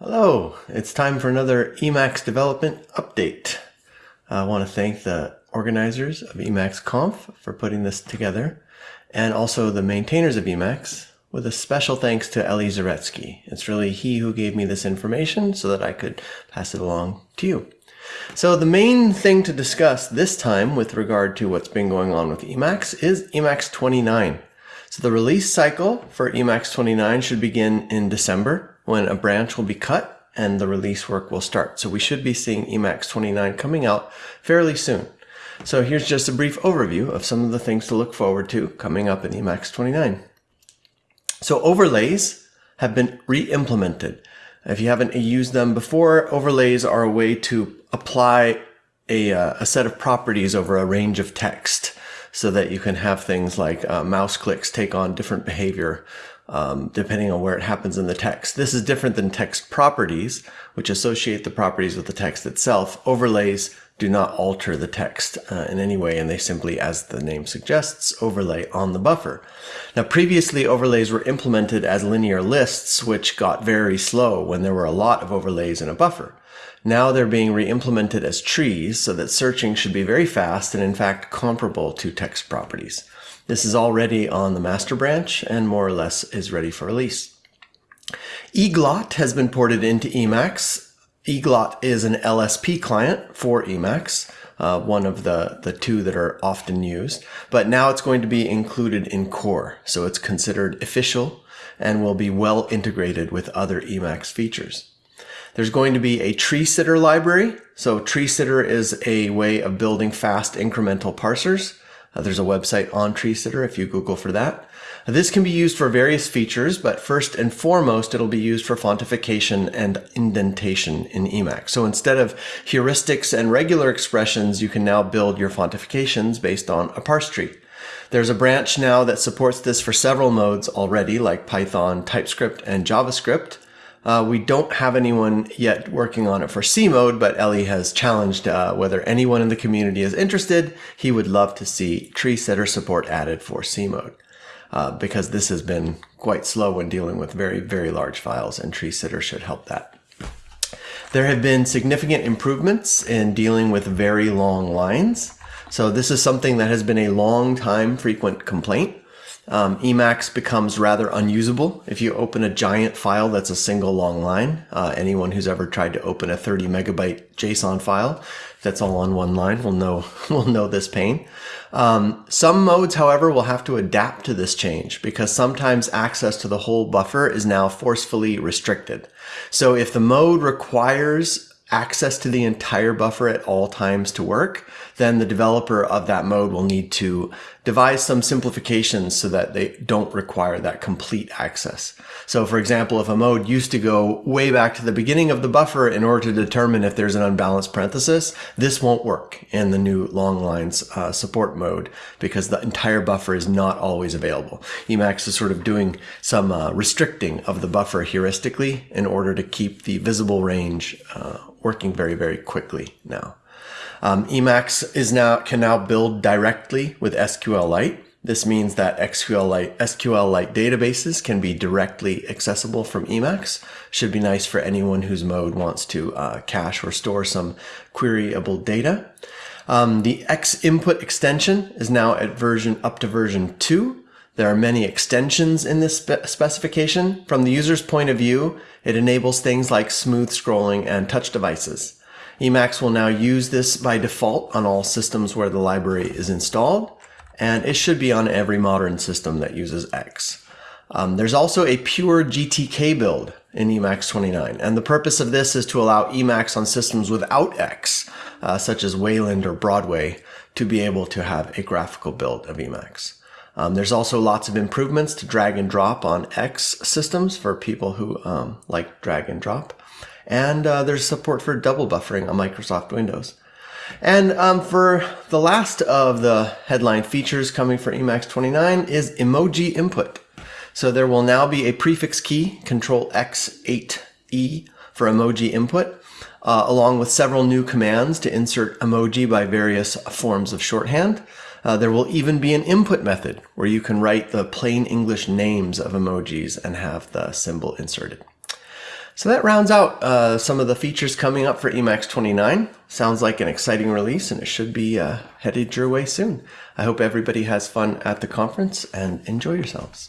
Hello, it's time for another Emacs development update. I want to thank the organizers of Emacs Conf for putting this together and also the maintainers of Emacs with a special thanks to Eli Zaretsky. It's really he who gave me this information so that I could pass it along to you. So the main thing to discuss this time with regard to what's been going on with Emacs is Emacs 29. So the release cycle for Emacs 29 should begin in December when a branch will be cut and the release work will start. So we should be seeing Emacs 29 coming out fairly soon. So here's just a brief overview of some of the things to look forward to coming up in Emacs 29. So overlays have been re-implemented. If you haven't used them before, overlays are a way to apply a, uh, a set of properties over a range of text so that you can have things like uh, mouse clicks take on different behavior um, depending on where it happens in the text. This is different than text properties, which associate the properties with the text itself. Overlays do not alter the text uh, in any way, and they simply, as the name suggests, overlay on the buffer. Now, previously, overlays were implemented as linear lists, which got very slow when there were a lot of overlays in a buffer. Now they're being re-implemented as trees so that searching should be very fast and in fact comparable to text properties. This is already on the master branch and more or less is ready for release. eglot has been ported into Emacs. eglot is an LSP client for Emacs, uh, one of the, the two that are often used, but now it's going to be included in core. So it's considered official and will be well integrated with other Emacs features. There's going to be a tree sitter library. So tree sitter is a way of building fast incremental parsers. Uh, there's a website on TreeSitter if you Google for that. This can be used for various features, but first and foremost, it'll be used for fontification and indentation in Emacs. So instead of heuristics and regular expressions, you can now build your fontifications based on a parse tree. There's a branch now that supports this for several modes already, like Python, TypeScript, and JavaScript. Uh, we don't have anyone yet working on it for C mode, but Eli has challenged uh, whether anyone in the community is interested. He would love to see tree sitter support added for C mode uh, because this has been quite slow when dealing with very, very large files and tree sitter should help that. There have been significant improvements in dealing with very long lines. So this is something that has been a long time frequent complaint um, Emacs becomes rather unusable if you open a giant file that's a single long line. Uh, anyone who's ever tried to open a 30 megabyte JSON file that's all on one line will know will know this pain. Um, some modes, however, will have to adapt to this change because sometimes access to the whole buffer is now forcefully restricted. So if the mode requires access to the entire buffer at all times to work, then the developer of that mode will need to devise some simplifications so that they don't require that complete access. So for example, if a mode used to go way back to the beginning of the buffer in order to determine if there's an unbalanced parenthesis, this won't work in the new long lines uh, support mode because the entire buffer is not always available. Emacs is sort of doing some uh, restricting of the buffer heuristically in order to keep the visible range uh, working very, very quickly now. Um, Emacs is now can now build directly with SQLite. This means that SQLite, SQLite databases can be directly accessible from Emacs. Should be nice for anyone whose mode wants to uh, cache or store some queryable data. Um, the X input extension is now at version up to version 2. There are many extensions in this spe specification. From the user's point of view, it enables things like smooth scrolling and touch devices. Emacs will now use this by default on all systems where the library is installed, and it should be on every modern system that uses X. Um, there's also a pure GTK build in Emacs 29, and the purpose of this is to allow Emacs on systems without X, uh, such as Wayland or Broadway, to be able to have a graphical build of Emacs. Um, there's also lots of improvements to drag and drop on X systems for people who um, like drag and drop. And uh, there's support for double buffering on Microsoft Windows. And um, for the last of the headline features coming for Emacs 29 is emoji input. So there will now be a prefix key, Control X8E for emoji input, uh, along with several new commands to insert emoji by various forms of shorthand. Uh, there will even be an input method where you can write the plain English names of emojis and have the symbol inserted. So that rounds out uh, some of the features coming up for Emacs 29. Sounds like an exciting release and it should be uh, headed your way soon. I hope everybody has fun at the conference and enjoy yourselves.